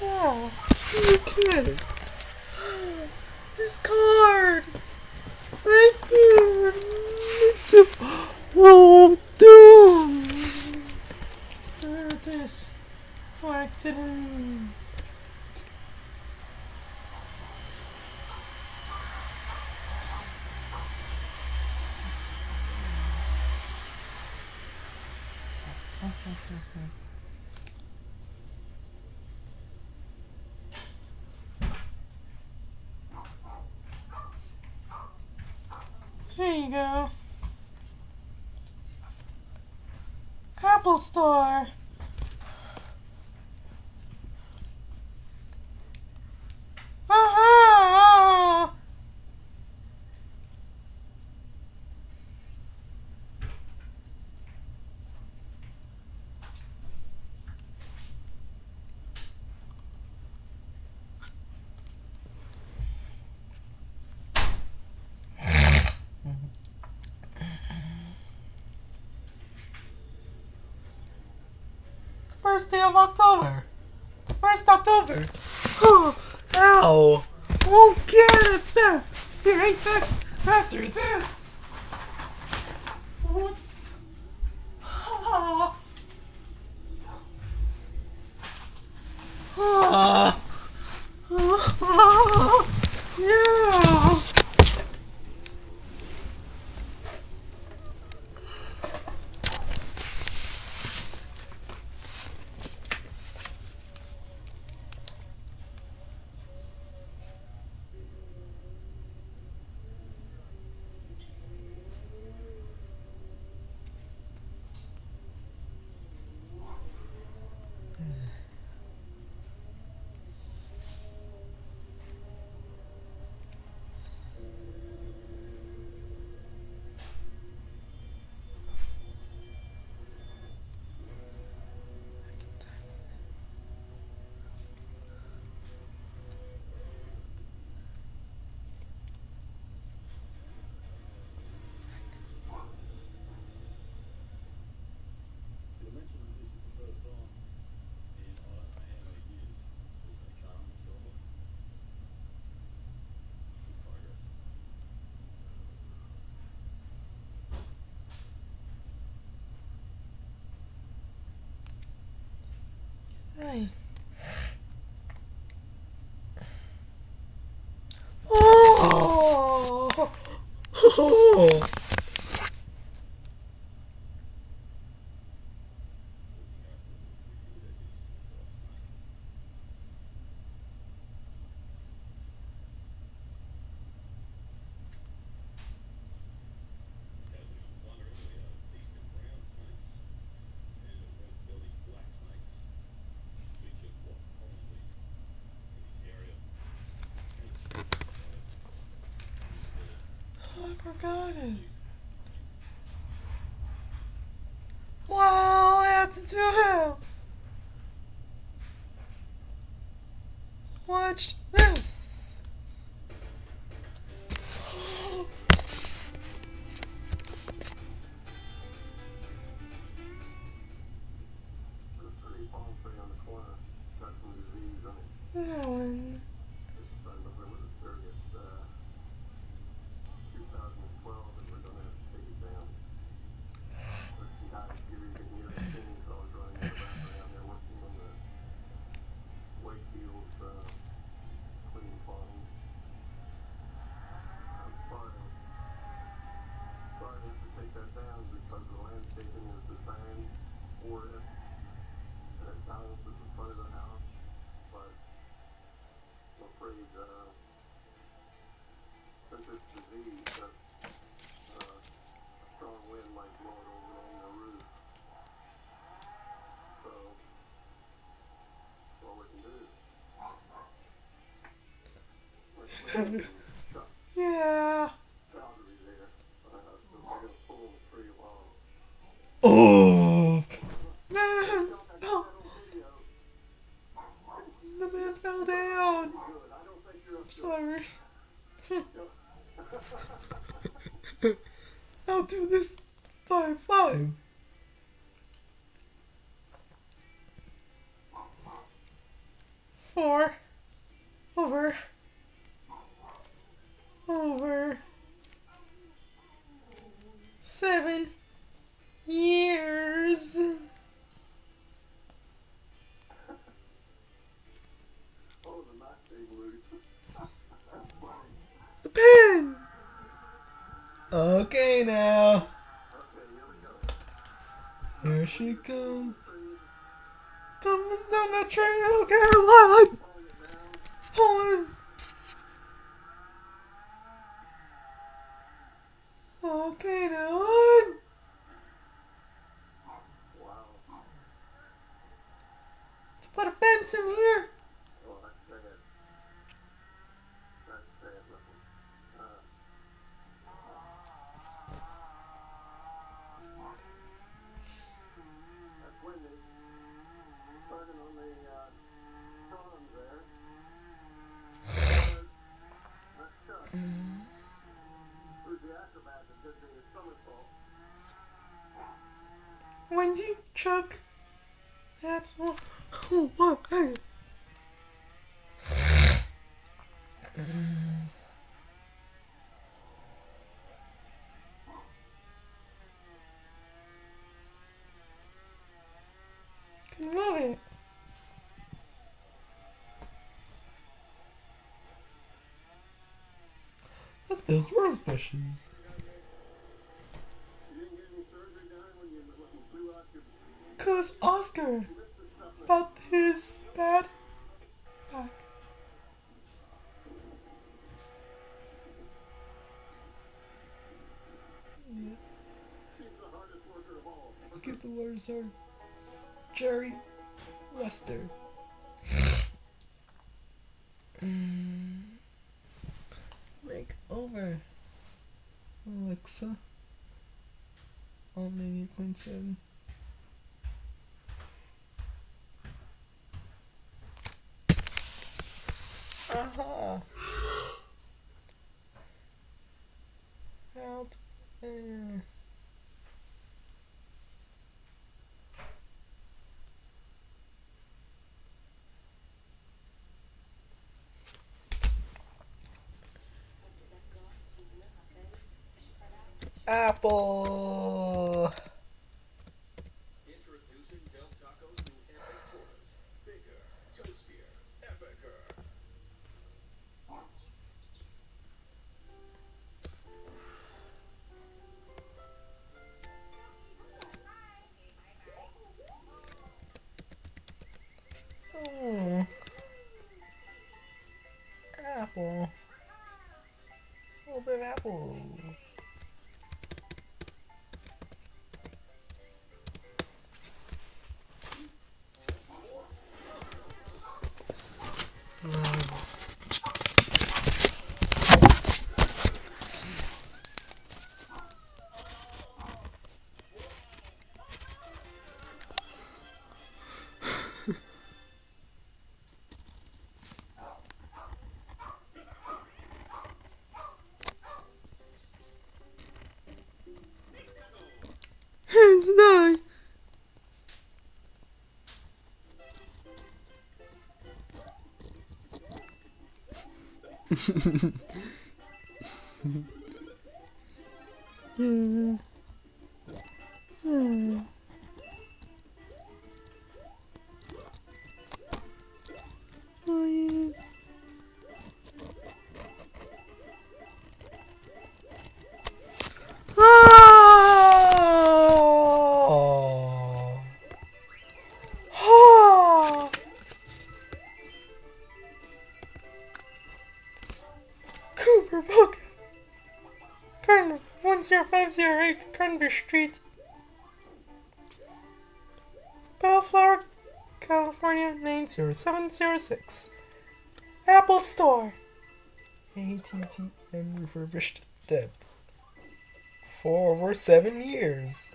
Oh, you? This card! Right you. Oh, dude! There it is. Oh, I didn't... Okay, okay, okay. you go. Apple Store. first day of October. First October. Oh, ow. Won't get it back. There ain't after this. Whoops. Oh. Oh. Hey. Oh! oh. Forgot it. Wow, I had to do it. Watch yeah. Oh. Man. No. The man fell down. I'm sorry. I'll do this five five. Four over over seven years. The pen! Okay, now. Here she comes. Coming down the trail, Caroline! Hold on. Okay. Wow. To put a fence in here. Wendy, Chuck. That's all. Oh, what? Hey. Can move. Look at those rose Cause Oscar this stuff up. about his bad back. She's the hardest worker of all. Look at the words are Jerry Lester. Mm. Make over Alexa. On 98.7. Uh-huh. There. Apple. 음. 음. 10508 Cranberry Street. Bellflower, California 90706. Apple Store. ATT and refurbished Deb. For over seven years.